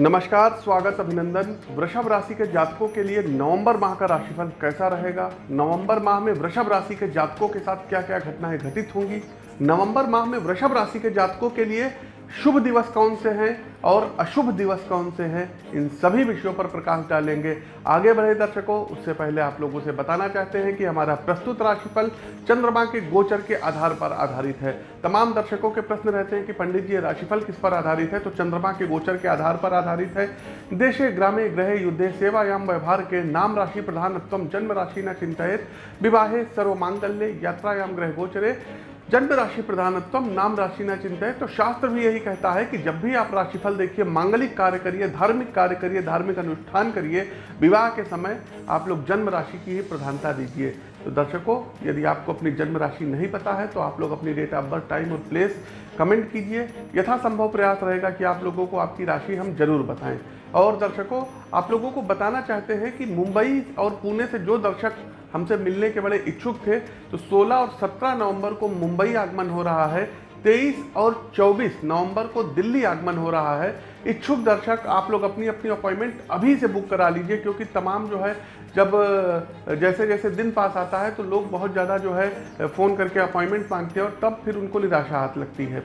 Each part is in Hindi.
नमस्कार, स्वागत अभिनंदन। वृषभ राशि के जातकों के लिए नवंबर माह का राशिफल कैसा रहेगा? नवंबर माह में वृषभ राशि के जातकों के साथ क्या क्या घटनाएँ घटित होंगी? नवंबर माह में वृषभ राशि के जातकों के लिए शुभ दिवस कौन से हैं और अशुभ दिवस कौन से हैं, इन सभी विषयों पर प्रकाश डालेंगे। आगे बढ़े दर्शकों, उससे पहले आप लोगों से बताना चाहते हैं कि हमारा प्रस्तुत राशिफल चंद्रमा के गोचर के आधार पर आधारित है। तमाम दर्शकों के प्रश्न रहते हैं कि पंडित जी राशिफल किस पर आधारित है? तो चंद्रमा के गोचर के आधार पर आधारित है। देशे, ग्रामे ग्रहे युद्धे, सेवायाम, व्यवहार के नाम राशि प्रधानत्व, जन्म राशि न चिंतित विवाहे, सर्वमांगल्य, यात्रायाम ग्रह गोचरे। जन्म राशि प्रधानत्व नाम राशि न चिंता है तो शास्त्र भी यही कहता है कि जब भी आप राशिफल देखिए, मांगलिक कार्य करिए, धार्मिक कार्य करिए, धार्मिक अनुष्ठान करिए, विवाह के समय आप लोग जन्म राशि की ही प्रधानता दीजिए। तो दर्शकों, यदि आपको अपनी जन्म राशि नहीं पता है तो आप लोग अपनी डेट ऑफ़ बर्थ टाइम और प्लेस कमेंट कीजिए। यथासंभव प्रयास रहेगा कि आप लोगों को आपकी राशि हम ज़रूर बताएँ। और दर्शकों, आप लोगों को बताना चाहते हैं कि मुंबई और पुणे से जो दर्शक हमसे मिलने के बड़े इच्छुक थे तो 16 और 17 नवंबर को मुंबई आगमन हो रहा है 23 और 24 नवंबर को दिल्ली आगमन हो रहा है। इच्छुक दर्शक, आप लोग अपनी अपनी अपॉइंटमेंट अभी से बुक करा लीजिए, क्योंकि तमाम जो है, जब जैसे जैसे दिन पास आता है तो लोग बहुत ज़्यादा जो है फ़ोन करके अपॉइंटमेंट मांगते हैं और तब फिर उनको निराशा हाथ लगती है।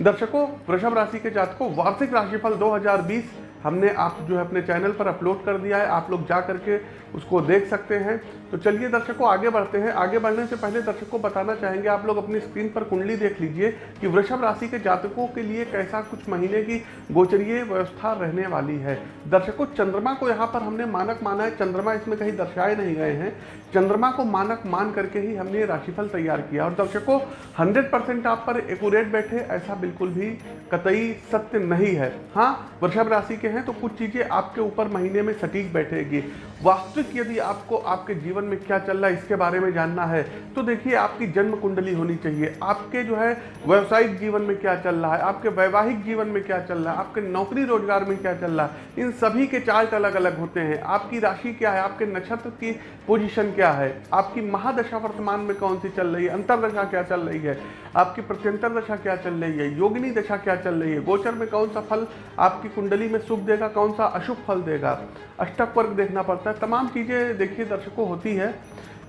दर्शकों, वृषभ राशि के जातकों, वार्षिक राशिफल 2020 हमने आप जो है अपने चैनल पर अपलोड कर दिया है, आप लोग जा करके उसको देख सकते हैं। तो चलिए दर्शकों, आगे बढ़ते हैं। आगे बढ़ने से पहले दर्शकों को बताना चाहेंगे, आप लोग अपनी स्क्रीन पर कुंडली देख लीजिए कि वृषभ राशि के जातकों के लिए कैसा कुछ महीने की गोचरीय व्यवस्था रहने वाली है। दर्शकों, चंद्रमा को यहाँ पर हमने मानक माना है। चंद्रमा इसमें कहीं दर्शाए नहीं गए हैं। चंद्रमा को मानक मान करके ही हमने राशिफल तैयार किया। और दर्शकों, हंड्रेड परसेंट आप पर एकट बैठे, ऐसा बिल्कुल भी कतई सत्य नहीं है। हाँ वृषभ राशि के हैं तो कुछ चीज़ें आपके ऊपर महीने में सटीक बैठेगी। वास्तविक यदि आपको आपके जीवन में क्या चल रहा है, इसके बारे में जानना है तो देखिए आपकी जन्म कुंडली होनी चाहिए। आपके जो है व्यवसायिक जीवन में क्या चल रहा है, आपके वैवाहिक जीवन में क्या चल रहा है, आपके नौकरी रोज़गार में क्या चल रहा है, इन सभी के चार्ट अलग अलग होते हैं। आपकी राशि क्या है, आपके नक्षत्र की पोजिशन क्या है, आपकी महादशा वर्तमान में कौन सी चल रही है, अंतरदशा क्या चल रही है, आपकी प्रत्यंतर दशा क्या चल रही है, योगिनी दशा क्या चल रही है, गोचर में कौन सा फल आपकी कुंडली में शुभ देगा, कौन सा अशुभ फल देगा? अष्टक वर्ग देखना पड़ता है। तमाम चीज़ें देखिए, दर्शकों, होती है।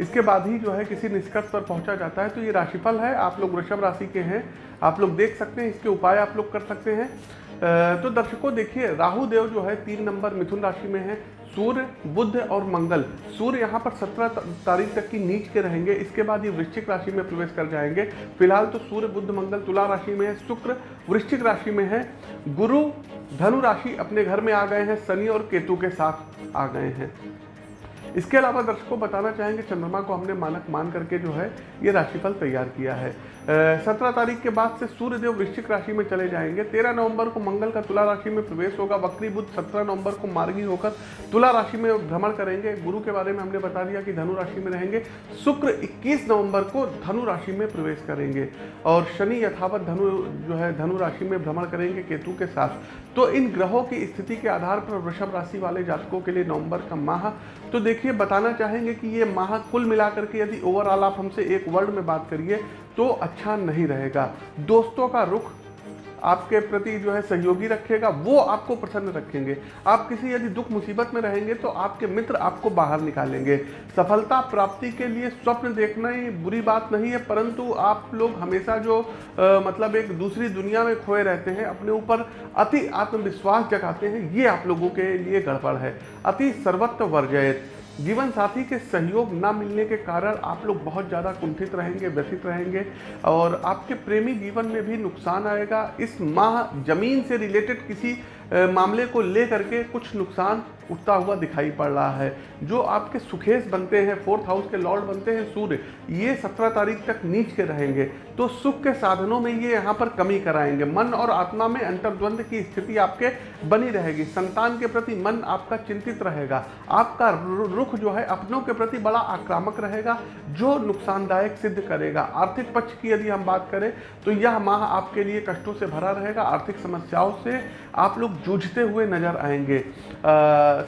इसके बाद ही जो है किसी निष्कर्ष पर पहुँचा जाता है तो ये राशिफल है। आप लोग वृषभ राशि के हैं, आप लोग देख सकते हैं, इसके उपाय आप लोग कर सकते हैं। तो दर्शकों, देखिए, राहु देव जो है तीन नंबर मिथुन राशि में है, सूर्य बुद्ध और मंगल। सूर्य यहाँ पर सत्रह तारीख तक की नीच के रहेंगे, इसके बाद ये वृश्चिक राशि में प्रवेश कर जाएँगे। फ़िलहाल तो सूर्य बुद्ध मंगल तुला राशि में है, शुक्र वृश्चिक राशि में है। गुरु, धनु राशि अपने घर में आ गए हैं, शनि और केतु के साथ आ गए हैं। इसके अलावा दर्शकों बताना चाहेंगे, चंद्रमा को हमने मानक मान करके जो है, ये राशिफल तैयार किया है। सत्रह तारीख के बाद से सूर्यदेव वृश्चिक राशि में चले जाएँगे। तेरह नवंबर को मंगल का तुला राशि में प्रवेश होगा। वक्री बुद्ध सत्रह नवंबर को मार्गी होकर तुला राशि में भ्रमण करेंगे। गुरु के बारे में हमने बता दिया कि धनु राशि में रहेंगे। शुक्र 21 नवंबर को धनु राशि में प्रवेश करेंगे और शनि यथावत धनु जो है, धनु राशि में भ्रमण करेंगे केतु के साथ। तो इन ग्रहों की स्थिति के आधार पर वृषभ राशि वाले जातकों के लिए नवंबर का माह। तो देखिए बताना चाहेंगे कि ये माह कुल मिलाकर के यदि ओवरऑल आप हमसे एक वर्ड में बात करिए तो अच्छा नहीं रहेगा। दोस्तों का रुख आपके प्रति जो है सहयोगी रखेगा वो आपको प्रसन्न रखेंगे। आप किसी यदि दुख मुसीबत में रहेंगे तो आपके मित्र आपको बाहर निकालेंगे। सफलता प्राप्ति के लिए स्वप्न देखना ही बुरी बात नहीं है परंतु आप लोग हमेशा जो आ, मतलब एक दूसरी दुनिया में खोए रहते हैं अपने ऊपर अति आत्मविश्वास जगाते हैं ये आप लोगों के लिए गड़बड़ है। अति सर्वत्व वर्जयत। जीवन साथी के सहयोग ना मिलने के कारण आप लोग बहुत ज़्यादा कुंठित रहेंगे, व्यथित रहेंगे और आपके प्रेमी जीवन में भी नुकसान आएगा। इस माह ज़मीन से रिलेटेड किसी मामले को ले करके कुछ नुकसान उठता हुआ दिखाई पड़ रहा है। जो आपके सुखेश बनते हैं, फोर्थ हाउस के लॉर्ड बनते हैं, सूर्य, ये सत्रह तारीख तक नीच के रहेंगे। तो सुख के साधनों में ये यहाँ पर कमी कराएँगे। मन और आत्मा में अंतर्द्वंद की स्थिति आपके बनी रहेगी। संतान के प्रति मन आपका चिंतित रहेगा। आपका रुख जो है, अपनों के प्रति बड़ा आक्रामक रहेगा, जो नुकसानदायक सिद्ध करेगा। आर्थिक पक्ष की यदि हम बात करें तो यह माह आपके लिए कष्टों से भरा रहेगा। आर्थिक समस्याओं से आप लोग जूझते हुए नज़र आएँगे।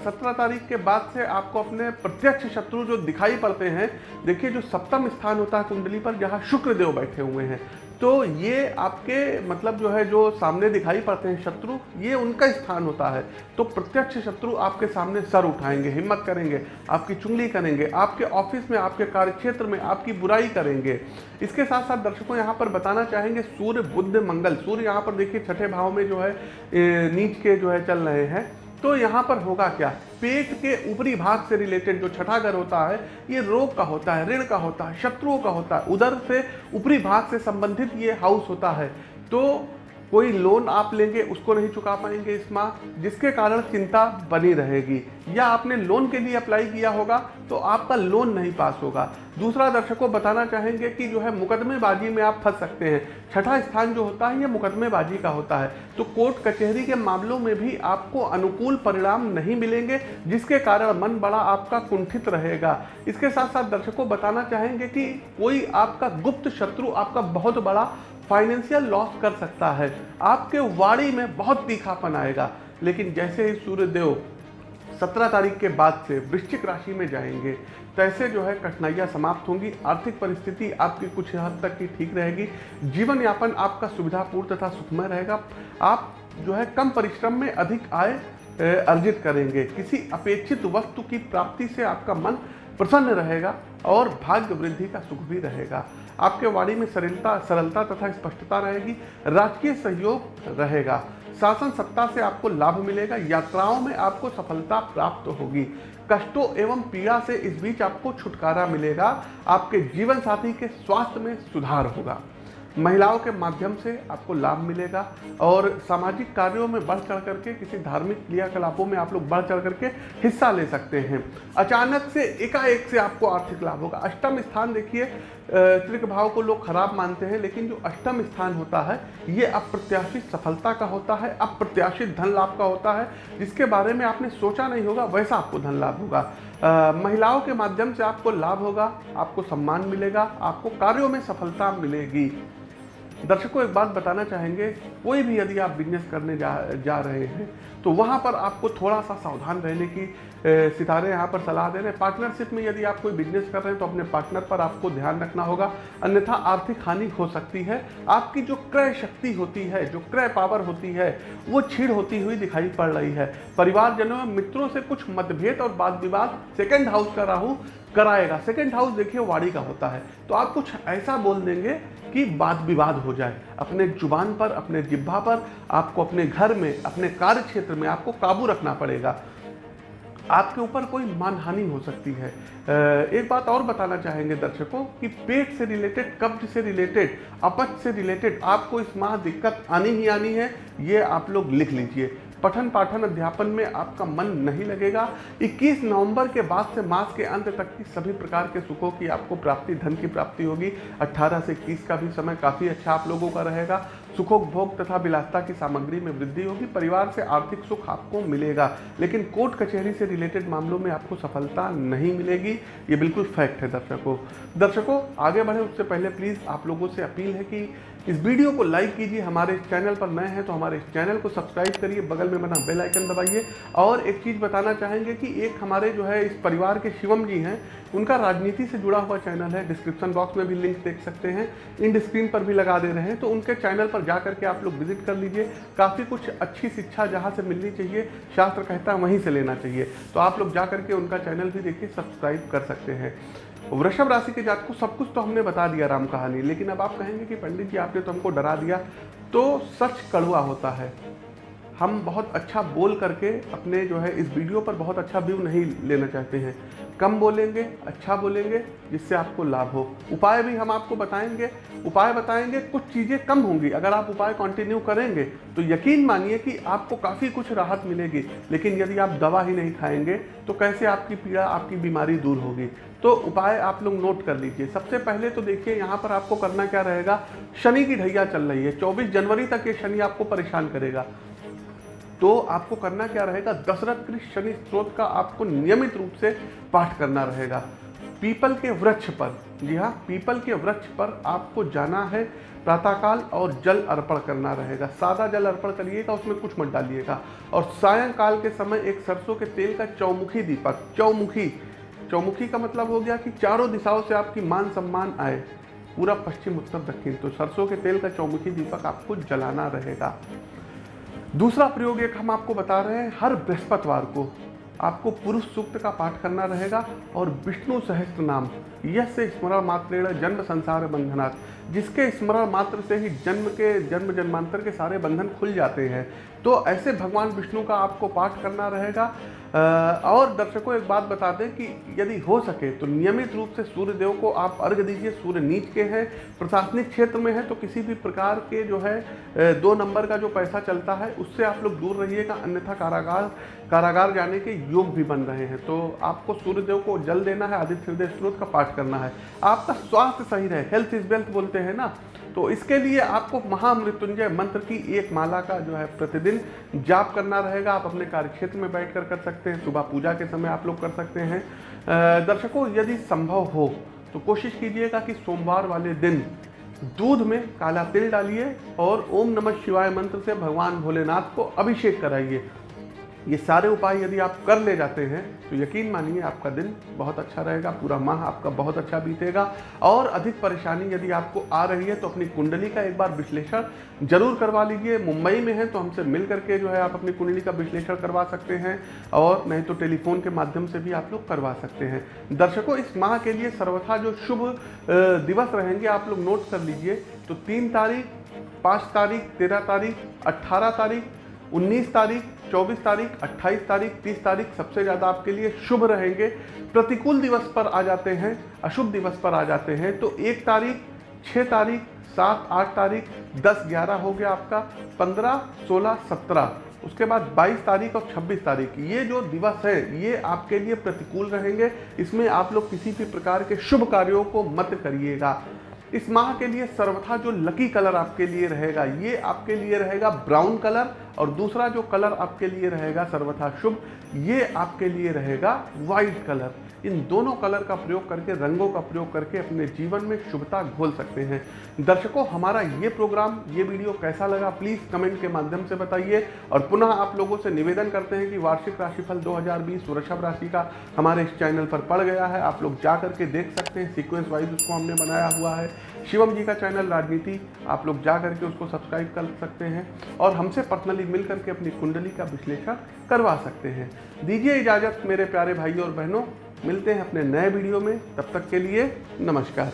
सत्रह तारीख के बाद से आपको अपने प्रत्यक्ष शत्रु जो दिखाई पड़ते हैं, देखिए जो सप्तम स्थान होता है कुंडली पर, जहाँ शुक्रदेव बैठे हुए हैं। तो ये आपके मतलब जो है, जो सामने दिखाई पड़ते हैं शत्रु, ये उनका स्थान होता है। तो प्रत्यक्ष शत्रु आपके सामने सर उठाएँगे, हिम्मत करेंगे, आपकी चुंगली करेंगे, आपके ऑफ़िस में, आपके कार्यक्षेत्र में आपकी बुराई करेंगे। इसके साथ साथ दर्शकों यहाँ पर बताना चाहेंगे, सूर्य बुद्ध मंगल, सूर्य यहाँ पर देखिए छठे भाव में जो है नीच के जो है चल रहे हैं। तो यहाँ पर होगा क्या? पेट के ऊपरी भाग से रिलेटेड जो छठागर होता है, ये रोग का होता है, ऋण का होता है, शत्रुओं का होता है। उधर से ऊपरी भाग से संबंधित ये हाउस होता है। तो कोई लोन आप लेंगे, उसको नहीं चुका पाएँगे इस माह जिसके कारण चिंता बनी रहेगी। या आपने लोन के लिए अप्लाई किया होगा तो आपका लोन नहीं पास होगा। दूसरा दर्शकों बताना चाहेंगे कि जो है मुकदमेबाजी में आप फंस सकते हैं। छठा स्थान जो होता है, ये मुकदमेबाजी का होता है। तो कोर्ट कचहरी के मामलों में भी आपको अनुकूल परिणाम नहीं मिलेंगे, जिसके कारण मन बड़ा आपका कुंठित रहेगा। इसके साथ साथ दर्शकों बताना चाहेंगे कि कोई आपका गुप्त शत्रु आपका बहुत बड़ा फाइनेंशियल लॉस कर सकता है। आपके वाड़ी में बहुत तीखापन आएगा। लेकिन जैसे ही सूर्यदेव सत्रह तारीख के बाद से वृश्चिक राशि में जाएँगे। तैसे जो है कठिनाइयाँ समाप्त होंगी। आर्थिक परिस्थिति आपकी कुछ हद तक की ठीक रहेगी। जीवन यापन आपका सुविधापूर्ण तथा सुखमय रहेगा। आप जो है कम परिश्रम में अधिक आय अर्जित करेंगे। किसी अपेक्षित वस्तु की प्राप्ति से आपका मन प्रसन्न रहेगा और भाग्य वृद्धि का सुख भी रहेगा। आपके वाणी में सरलता सरलता तथा स्पष्टता रहेगी। राजकीय सहयोग रहेगा। शासन सत्ता से आपको लाभ मिलेगा, यात्राओं में आपको सफलता प्राप्त होगी। कष्टों एवं पीड़ा से इस बीच आपको छुटकारा मिलेगा, आपके जीवन साथी के स्वास्थ्य में सुधार होगा। महिलाओं के माध्यम से आपको लाभ मिलेगा और सामाजिक कार्यों में बढ़ चढ़ करके, किसी धार्मिक क्रियाकलापों में आप लोग बढ़ चढ़ करके हिस्सा ले सकते हैं। अचानक से, एकाएक से आपको आर्थिक लाभ होगा। अष्टम स्थान देखिए त्रिक भाव को लोग खराब मानते हैं, लेकिन जो अष्टम स्थान होता है, ये अप्रत्याशित सफलता का होता है, अप्रत्याशित धन लाभ का होता है। जिसके बारे में आपने सोचा नहीं होगा, वैसा आपको धन लाभ होगा। महिलाओं के माध्यम से आपको लाभ होगा, आपको सम्मान मिलेगा, आपको कार्यों में सफलता मिलेगी। दर्शकों, एक बात बताना चाहेंगे, कोई भी यदि आप बिज़नेस करने जा जा रहे हैं तो वहाँ पर आपको थोड़ा सा सावधान रहने की सितारे यहाँ पर सलाह दे रहे हैं। पार्टनरशिप में यदि आप कोई बिज़नेस कर रहे हैं तो अपने पार्टनर पर आपको ध्यान रखना होगा। अन्यथा आर्थिक हानि हो सकती है। आपकी जो क्रय शक्ति होती है, जो क्रय पावर होती है, वो छीड़ होती हुई दिखाई पड़ रही है। परिवारजनों, मित्रों से कुछ मतभेद और वाद विवाद सेकेंड हाउस का राहू कराएगा। सेकेंड हाउस देखिए वाड़ी का होता है। तो आप कुछ ऐसा बोल देंगे कि वाद विवाद हो जाए। अपने ज़ुबान पर, अपने जिब्भा पर, आपको अपने घर में, अपने कार्य क्षेत्र में आपको काबू रखना पड़ेगा। आपके ऊपर कोई मानहानि हो सकती है। एक बात और बताना चाहेंगे दर्शकों कि पेट से रिलेटेड कब्ज से रिलेटेड अपच से रिलेटेड आपको इस माह दिक्कत आनी ही आनी है, ये आप लोग लिख लीजिए। पठन पाठन अध्यापन में आपका मन नहीं लगेगा। 21 नवंबर के बाद से मास के अंत तक की सभी प्रकार के सुखों की आपको प्राप्ति, धन की प्राप्ति होगी। 18 से 21 का भी समय काफ़ी अच्छा आप लोगों का रहेगा। सुखोपभोग तथा विलासता की सामग्री में वृद्धि होगी। परिवार से आर्थिक सुख आपको मिलेगा। लेकिन कोर्ट कचहरी से रिलेटेड मामलों में आपको सफलता नहीं मिलेगी। ये बिल्कुल फैक्ट है दर्शकों। दर्शकों, आगे बढ़े उससे पहले प्लीज़ आप लोगों से अपील है कि इस वीडियो को लाइक कीजिए, हमारे चैनल पर नए हैं तो हमारे चैनल को सब्सक्राइब करिए, बगल में बना बेल आइकन दबाइए। और एक चीज़ बताना चाहेंगे कि एक हमारे जो है इस परिवार के शिवम जी हैं, उनका राजनीति से जुड़ा हुआ चैनल है, डिस्क्रिप्शन बॉक्स में भी लिंक देख सकते हैं, इन स्क्रीन पर भी लगा दे रहे हैं तो उनके चैनल पर जा करके आप लोग विज़िट कर लीजिए। काफ़ी कुछ अच्छी शिक्षा जहाँ से मिलनी चाहिए शास्त्र कहता वहीं से लेना चाहिए। तो आप लोग जा करके उनका चैनल भी देखिए, सब्सक्राइब कर सकते हैं। वृषभ राशि के जात को सब कुछ तो हमने बता दिया राम कहानी, लेकिन अब आप कहेंगे कि पंडित जी आपने तो हमको डरा दिया तो सच कड़वा होता है। हम बहुत अच्छा बोल करके अपने जो है इस वीडियो पर बहुत अच्छा व्यू नहीं लेना चाहते हैं। कम बोलेंगे अच्छा बोलेंगे, जिससे आपको लाभ हो। उपाय भी हम आपको बताएँगे। उपाय बताएँगे, कुछ चीज़ें कम होंगी। अगर आप उपाय कंटिन्यू करेंगे तो यकीन मानिए कि आपको काफ़ी कुछ राहत मिलेगी। लेकिन यदि आप दवा ही नहीं खाएँगे तो कैसे आपकी पीड़ा, आपकी बीमारी दूर होगी? तो उपाय आप लोग नोट कर लीजिए। सबसे पहले तो देखिए, यहाँ पर आपको करना क्या रहेगा? शनि की ढैया चल रही है। 24 जनवरी तक ये शनि आपको परेशान करेगा। तो आपको करना क्या रहेगा? दशरथ कृष्ण शनि स्त्रोत का आपको नियमित रूप से पाठ करना रहेगा। पीपल के वृक्ष पर, जी हाँ पीपल के वृक्ष पर आपको जाना है, प्रातःकाल और जल अर्पण करना रहेगा। सादा जल अर्पण करिएगा, उसमें कुछ मत डालिएगा। और सायंकाल के समय एक सरसों के तेल का चौमुखी दीपक, चौमुखी चौमुखी का मतलब हो गया कि चारों दिशाओं से आपकी मान सम्मान आए। पूरा पश्चिम, उत्तर, दक्षिण तो सरसों के तेल का चौमुखी दीपक आपको जलाना रहेगा। दूसरा प्रयोग एक हम आपको बता रहे हैं, हर बृहस्पतिवार को आपको पुरुष सूक्त का पाठ करना रहेगा और विष्णु सहस्त्र नाम यश से स्मरण मात्र जन्म संसार बंधनात्, जिसके स्मरण मात्र से ही जन्म के जन्म जन्मांतर के सारे बंधन खुल जाते हैं। तो ऐसे भगवान विष्णु का आपको पाठ करना रहेगा। और दर्शकों, एक बात बता दें कि यदि हो सके तो नियमित रूप से सूर्य देव को आप अर्घ दीजिए। सूर्य नीच के हैं, प्रशासनिक क्षेत्र में है तो किसी भी प्रकार के जो है दो नंबर का जो पैसा चलता है, उससे आप लोग दूर रहिएगा, अन्यथा कारागार कारागार जाने के योग भी बन रहे हैं। तो आपको सूर्यदेव को जल देना है, आदित्य हृदय स्रोत का पाठ करना है। आपका स्वास्थ्य सही रहे। हेल्थ इज़ वेल्थ बोलते हैं ना। तो इसके लिए आपको महामृत्युंजय मंत्र की एक माला का जो है प्रतिदिन जाप करना रहेगा। आप अपने कार्य क्षेत्र में बैठ कर कर सकते हैं, सुबह पूजा के समय आप लोग कर सकते हैं। दर्शकों, यदि संभव हो तो कोशिश कीजिएगा कि सोमवार वाले दिन दूध में काला तिल डालिए और ओम नमः शिवाय मंत्र से भगवान भोलेनाथ को अभिषेक कराइए। ये सारे उपाय यदि आप कर ले जाते हैं तो यकीन मानिए आपका दिन बहुत अच्छा रहेगा, पूरा माह आपका बहुत अच्छा बीतेगा। और अधिक परेशानी यदि आपको आ रही है तो अपनी कुंडली का एक बार विश्लेषण ज़रूर करवा लीजिए। मुंबई में है तो हमसे मिल करके जो है आप अपनी कुंडली का विश्लेषण करवा सकते हैं, और नहीं तो टेलीफोन के माध्यम से भी आप लोग करवा सकते हैं। दर्शकों, इस माह के लिए सर्वथा जो शुभ दिवस रहेंगे, आप लोग नोट कर लीजिए। तो तीन तारीख, पाँच तारीख, तेरह तारीख, अट्ठारह तारीख 19 तारीख 24 तारीख 28 तारीख 30 तारीख सबसे ज़्यादा आपके लिए शुभ रहेंगे। प्रतिकूल दिवस पर आ जाते हैं, अशुभ दिवस पर आ जाते हैं तो एक तारीख छः तारीख, सात, आठ तारीख, दस, ग्यारह हो गया आपका, पंद्रह, सोलह, सत्रह। उसके बाद 22 तारीख और 26 तारीख। ये जो दिवस है, ये आपके लिए प्रतिकूल रहेंगे। इसमें आप लोग किसी भी प्रकार के शुभ कार्यों को मत करिएगा। इस माह के लिए सर्वथा जो लकी कलर आपके लिए रहेगा, ये आपके लिए रहेगा ब्राउन कलर। और दूसरा जो कलर आपके लिए रहेगा सर्वथा शुभ, ये आपके लिए रहेगा वाइट कलर इन दोनों कलर का प्रयोग करके, रंगों का प्रयोग करके अपने जीवन में शुभता घोल सकते हैं। दर्शकों, हमारा ये प्रोग्राम ये वीडियो कैसा लगा? प्लीज़ कमेंट के माध्यम से बताइए। और पुनः आप लोगों से निवेदन करते हैं कि वार्षिक राशिफल 2020 वृषभ राशि का हमारे इस चैनल पर पड़ गया है। आप लोग जा करके देख सकते हैं सीक्वेंस वाइज उसको हमने बनाया हुआ है। शिवम जी का चैनल राजनीति, आप लोग जा करके उसको सब्सक्राइब कर सकते हैं। और हमसे पर्सनली मिल करके अपनी कुंडली का विश्लेषण करवा सकते हैं। दीजिए इजाज़त मेरे प्यारे भाई और बहनों। मिलते हैं अपने नए वीडियो में। तब तक के लिए नमस्कार।